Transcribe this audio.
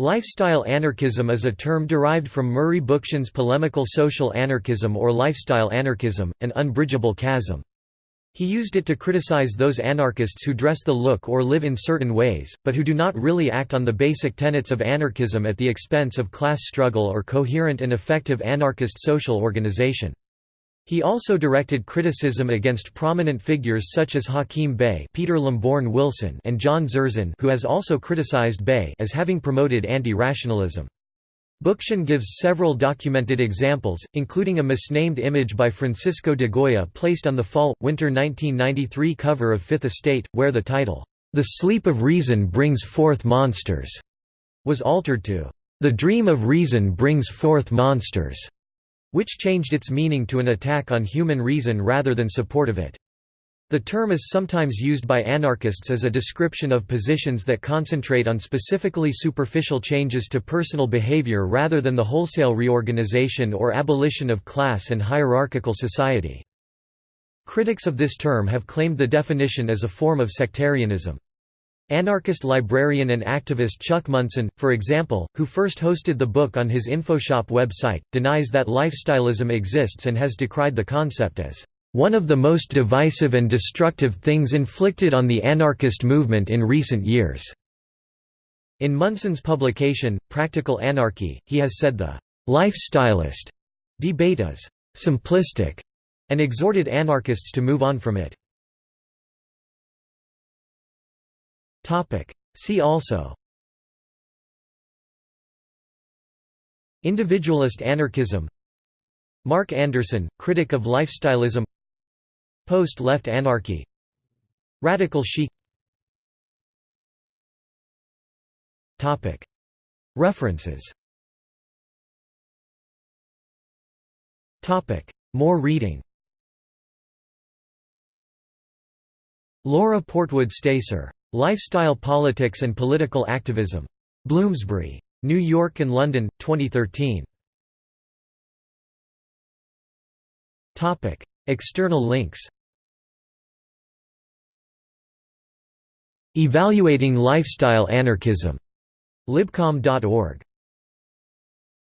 Lifestyle anarchism is a term derived from Murray Bookchin's polemical social anarchism or lifestyle anarchism, an unbridgeable chasm. He used it to criticize those anarchists who dress the look or live in certain ways, but who do not really act on the basic tenets of anarchism at the expense of class struggle or coherent and effective anarchist social organization. He also directed criticism against prominent figures such as Hakim Bey Peter Lamborn Wilson and John Zerzan who has also criticized Bey as having promoted anti-rationalism. Bookchin gives several documented examples, including a misnamed image by Francisco de Goya placed on the fall-winter 1993 cover of Fifth Estate, where the title, "'The Sleep of Reason Brings Forth Monsters' was altered to, "'The Dream of Reason Brings Forth Monsters' which changed its meaning to an attack on human reason rather than support of it. The term is sometimes used by anarchists as a description of positions that concentrate on specifically superficial changes to personal behavior rather than the wholesale reorganization or abolition of class and hierarchical society. Critics of this term have claimed the definition as a form of sectarianism. Anarchist librarian and activist Chuck Munson, for example, who first hosted the book on his InfoShop website, denies that lifestyleism exists and has decried the concept as one of the most divisive and destructive things inflicted on the anarchist movement in recent years." In Munson's publication, Practical Anarchy, he has said the «lifestylist» debate is «simplistic» and exhorted anarchists to move on from it. See also. Individualist anarchism. Mark Anderson, critic of lifestyleism Post-left anarchy. Radical chic References. More reading. Laura Portwood Stacer Lifestyle Politics and Political Activism. Bloomsbury. New York and London, 2013. External links Evaluating Lifestyle Anarchism. Libcom.org